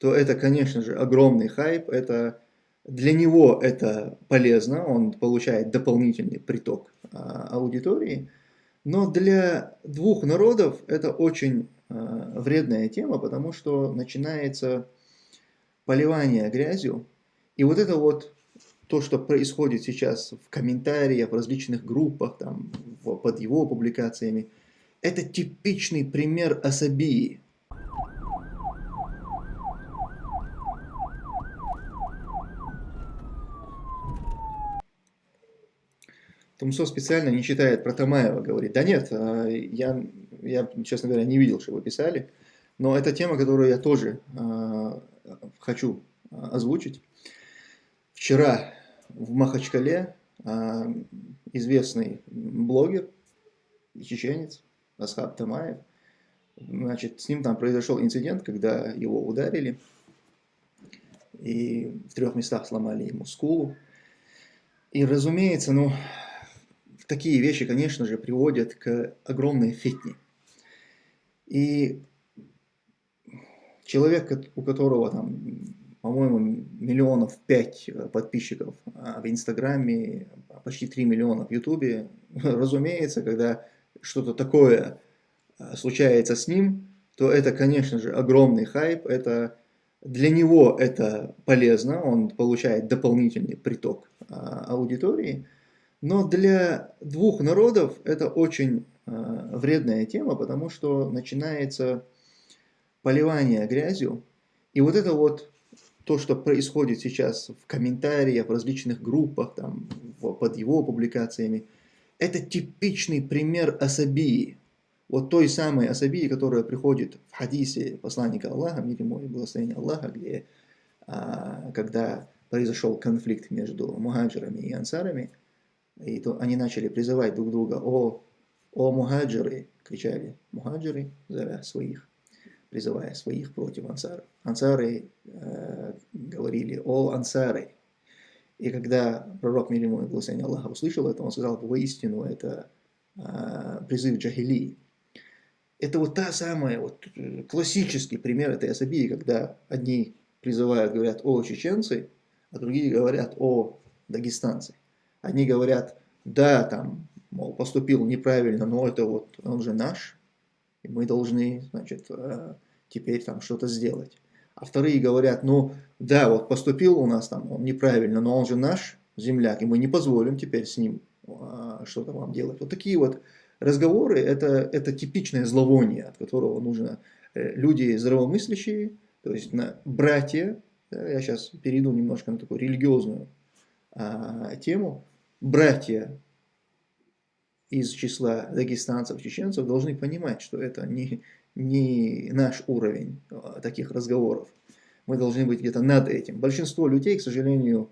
то это, конечно же, огромный хайп. Это, для него это полезно, он получает дополнительный приток а, аудитории. Но для двух народов это очень а, вредная тема, потому что начинается поливание грязью. И вот это вот то, что происходит сейчас в комментариях, в различных группах, там, под его публикациями, это типичный пример асабии. Тумсо специально не читает про Тамаева, говорит, да нет, а, я, я, честно говоря, не видел, что вы писали, но это тема, которую я тоже э, хочу озвучить. Вчера в Махачкале а, известный блогер чеченец Асхаб Тамаев, значит, с ним там произошел инцидент, когда его ударили, и в трех местах сломали ему скулу. И, разумеется, ну, такие вещи, конечно же, приводят к огромной фитне. И человек, у которого там по-моему, миллионов пять э, подписчиков а в Инстаграме, почти 3 миллиона в Ютубе. Разумеется, когда что-то такое э, случается с ним, то это, конечно же, огромный хайп. Это, для него это полезно, он получает дополнительный приток а, аудитории. Но для двух народов это очень э, вредная тема, потому что начинается поливание грязью. И вот это вот то, что происходит сейчас в комментариях, в различных группах, там, под его публикациями, это типичный пример асабии. Вот той самой асабии, которая приходит в хадисе посланника Аллаха, мир ему и благословение Аллаха, где, а, когда произошел конфликт между мухаджирами и ансарами, и то они начали призывать друг друга, о, о мухаджиры, кричали мухаджиры, зовя своих, призывая своих против ансаров. Ансары э, говорили о ансары. И когда пророк мир ему и благословение Аллаха услышал это, он сказал, воистину это э, призыв джахили. Это вот та самая, вот э, классический пример этой асабии, когда одни призывают, говорят о чеченцы, а другие говорят о дагестанцы. Одни говорят, да, там, мол, поступил неправильно, но это вот, он же наш, и мы должны, значит, э, теперь там что-то сделать. А вторые говорят, ну да, вот поступил у нас там он неправильно, но он же наш земляк, и мы не позволим теперь с ним а, что-то вам делать. Вот такие вот разговоры, это, это типичное зловоние, от которого нужно э, люди здравомыслящие, то есть на братья, я сейчас перейду немножко на такую религиозную а, тему, братья из числа дагестанцев, чеченцев должны понимать, что это не, не наш уровень а, таких разговоров. Мы должны быть где-то над этим. Большинство людей, к сожалению,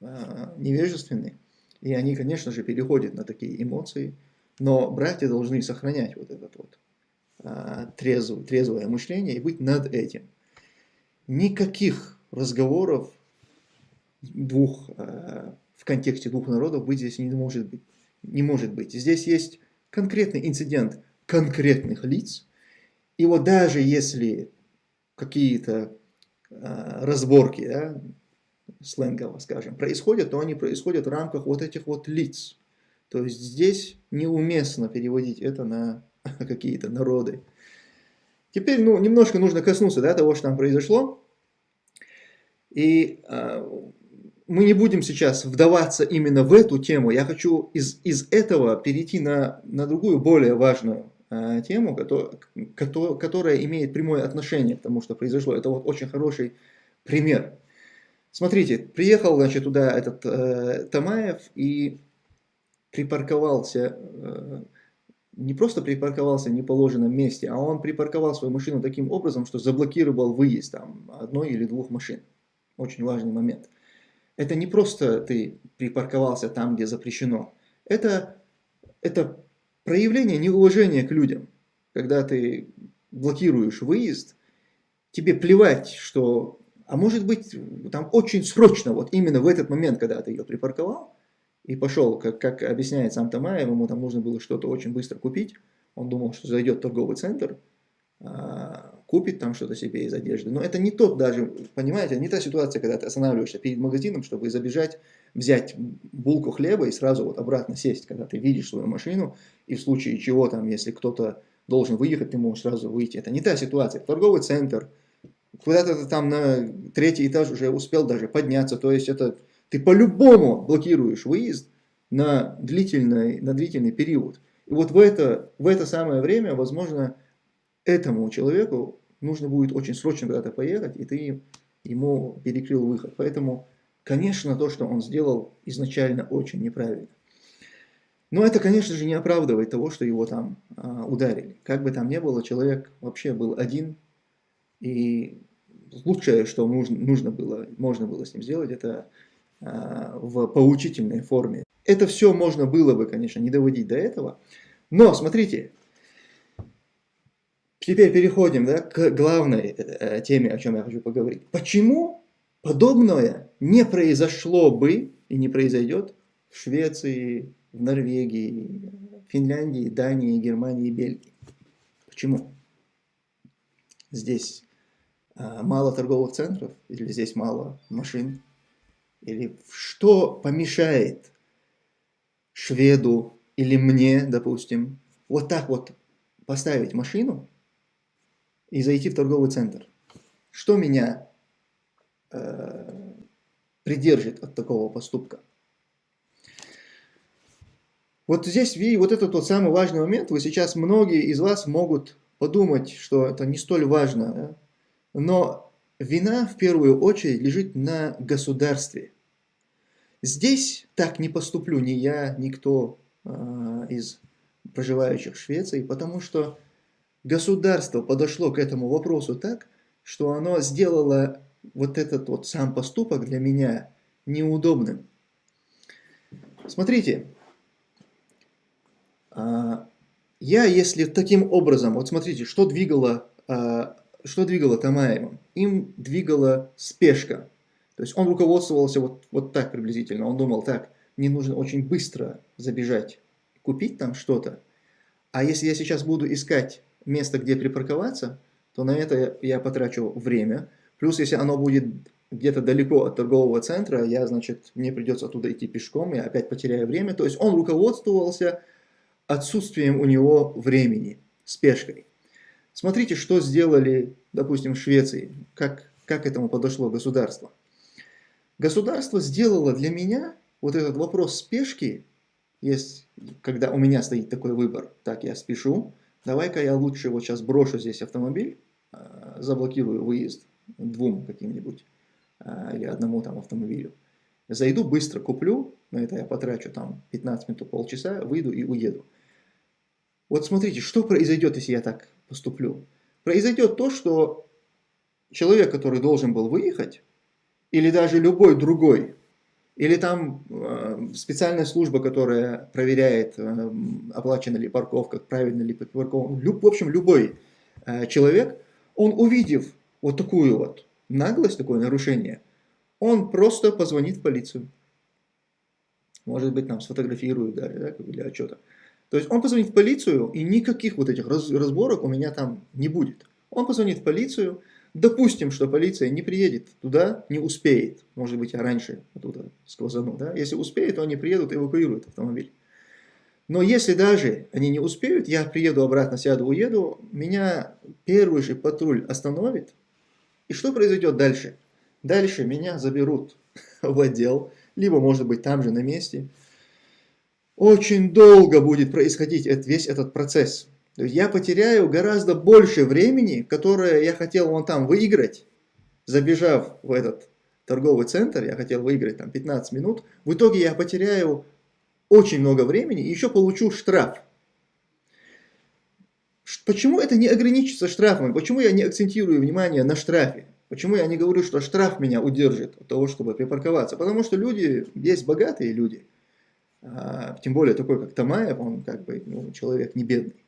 а, невежественны, и они, конечно же, переходят на такие эмоции, но братья должны сохранять вот это вот а, трезвое, трезвое мышление и быть над этим. Никаких разговоров двух, в контексте двух народов быть здесь не может быть. Не может быть. Здесь есть конкретный инцидент конкретных лиц, и вот даже если какие-то э, разборки, да, сленгово скажем, происходят, то они происходят в рамках вот этих вот лиц. То есть здесь неуместно переводить это на какие-то народы. Теперь ну, немножко нужно коснуться да, того, что там произошло. И э, мы не будем сейчас вдаваться именно в эту тему. Я хочу из, из этого перейти на, на другую, более важную Э, тему, которая имеет прямое отношение к тому, что произошло. Это вот очень хороший пример. Смотрите, приехал значит, туда этот э, Тамаев и припарковался, э, не просто припарковался в неположенном месте, а он припарковал свою машину таким образом, что заблокировал выезд там, одной или двух машин. Очень важный момент. Это не просто ты припарковался там, где запрещено. Это, это проявление неуважения к людям, когда ты блокируешь выезд, тебе плевать, что, а может быть, там очень срочно, вот именно в этот момент, когда ты ее припарковал, и пошел, как, как объясняет сам Тамаев, ему там нужно было что-то очень быстро купить, он думал, что зайдет торговый центр, а, купит там что-то себе из одежды. Но это не тот даже, понимаете, не та ситуация, когда ты останавливаешься перед магазином, чтобы забежать, взять булку хлеба и сразу вот обратно сесть, когда ты видишь свою машину, и в случае чего там, если кто-то должен выехать, ты можешь сразу выйти. Это не та ситуация. Торговый центр, куда-то там на третий этаж уже успел даже подняться, то есть это ты по-любому блокируешь выезд на длительный, на длительный период. И вот в это, в это самое время, возможно, этому человеку нужно будет очень срочно куда-то поехать, и ты ему перекрыл выход. Поэтому, конечно, то, что он сделал, изначально очень неправильно. Но это, конечно же, не оправдывает того, что его там а, ударили. Как бы там ни было, человек вообще был один, и лучшее, что нужно, нужно было, можно было с ним сделать, это а, в поучительной форме. Это все можно было бы, конечно, не доводить до этого. Но, смотрите, теперь переходим да, к главной э, теме, о чем я хочу поговорить. Почему подобное не произошло бы и не произойдет в Швеции, в Норвегии, Финляндии, Дании, Германии, Бельгии? Почему? Здесь а, мало торговых центров, или здесь мало машин, или что помешает шведу или мне, допустим, вот так вот поставить машину и зайти в торговый центр. Что меня э, придержит от такого поступка? Вот здесь, ви, вот это тот самый важный момент. Вы сейчас, многие из вас могут подумать, что это не столь важно. Да? Но вина в первую очередь лежит на государстве. Здесь так не поступлю ни я, никто э, из проживающих в Швеции, потому что государство подошло к этому вопросу так, что оно сделало вот этот вот сам поступок для меня неудобным. Смотрите, а, я, если таким образом, вот смотрите, что двигало, а, что двигало Тамаевым? Им двигала спешка. То есть он руководствовался вот, вот так приблизительно. Он думал, так, мне нужно очень быстро забежать, купить там что-то. А если я сейчас буду искать место, где припарковаться, то на это я потрачу время. Плюс, если оно будет где-то далеко от торгового центра, я, значит, мне придется оттуда идти пешком, я опять потеряю время. То есть он руководствовался отсутствием у него времени, спешкой. Смотрите, что сделали, допустим, в Швеции, как, как этому подошло государство. Государство сделало для меня вот этот вопрос спешки, есть, когда у меня стоит такой выбор, так, я спешу, давай-ка я лучше вот сейчас брошу здесь автомобиль, а, заблокирую выезд двум каким-нибудь а, или одному там автомобилю. Зайду, быстро куплю, на это я потрачу там 15 минут, полчаса, выйду и уеду. Вот смотрите, что произойдет, если я так поступлю? Произойдет то, что человек, который должен был выехать, или даже любой другой, или там э, специальная служба, которая проверяет, э, оплачена ли парковка, правильно ли парковка, в общем, любой э, человек, он увидев вот такую вот наглость, такое нарушение, он просто позвонит в полицию. Может быть, нам сфотографируют да, для отчета. То есть он позвонит в полицию, и никаких вот этих разборок у меня там не будет. Он позвонит в полицию, Допустим, что полиция не приедет туда, не успеет. Может быть, я раньше оттуда сквозану. Да? Если успеет, то они приедут и эвакуируют автомобиль. Но если даже они не успеют, я приеду обратно, сяду, уеду, меня первый же патруль остановит. И что произойдет дальше? Дальше меня заберут в отдел, либо, может быть, там же на месте. Очень долго будет происходить весь этот процесс. То я потеряю гораздо больше времени, которое я хотел вон там выиграть, забежав в этот торговый центр, я хотел выиграть там 15 минут, в итоге я потеряю очень много времени и еще получу штраф. Почему это не ограничится штрафами? Почему я не акцентирую внимание на штрафе? Почему я не говорю, что штраф меня удержит от того, чтобы припарковаться? Потому что люди, есть богатые люди, а, тем более такой, как Тамаев, он как бы ну, человек не бедный.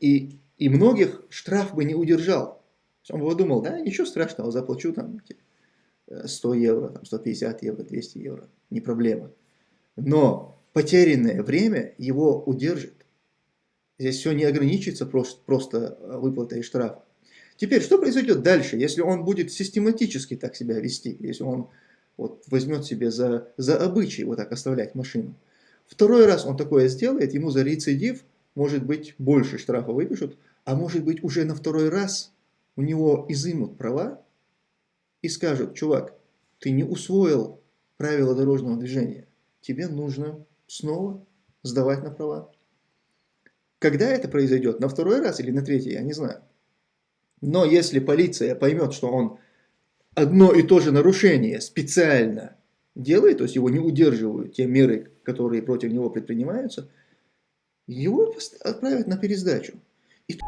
И, и многих штраф бы не удержал. Он бы думал, да, ничего страшного, заплачу там 100 евро, там, 150 евро, 200 евро, не проблема. Но потерянное время его удержит. Здесь все не ограничится просто, просто выплатой штрафа. Теперь, что произойдет дальше, если он будет систематически так себя вести, если он вот, возьмет себе за, за обычай вот так оставлять машину? Второй раз он такое сделает, ему за рецидив, может быть, больше штрафа выпишут, а может быть, уже на второй раз у него изымут права и скажут, чувак, ты не усвоил правила дорожного движения, тебе нужно снова сдавать на права. Когда это произойдет, на второй раз или на третий, я не знаю. Но если полиция поймет, что он одно и то же нарушение специально делает, то есть его не удерживают те меры, которые против него предпринимаются, его отправят на пересдачу. И